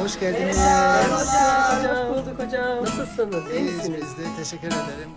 Hoş geldiniz. Hoş bulduk hocam. Nasılsınız? İyi İyiyiz misiniz? biz de. Teşekkür ederim.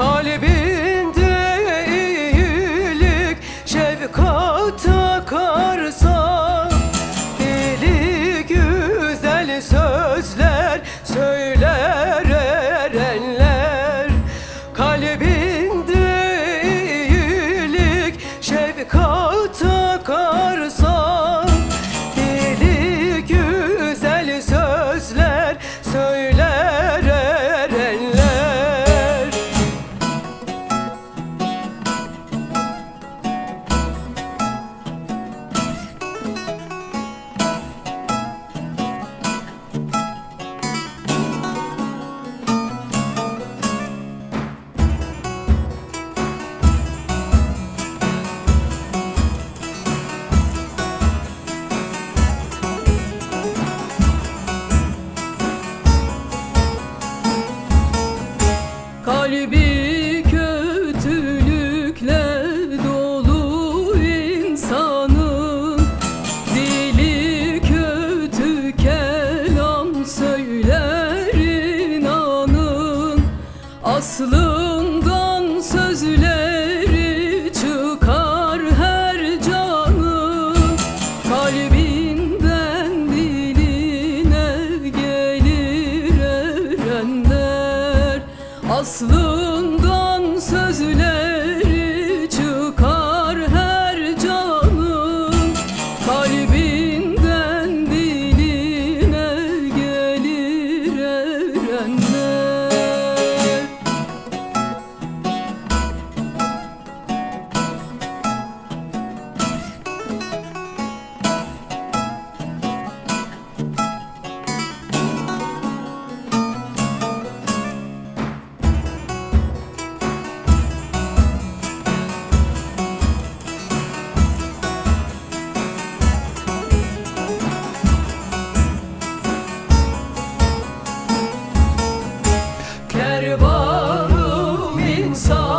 kalbi Kalbi kötülükle dolu insanın. Dili kötü kelam söyler inanın. Aslı Aslı. So.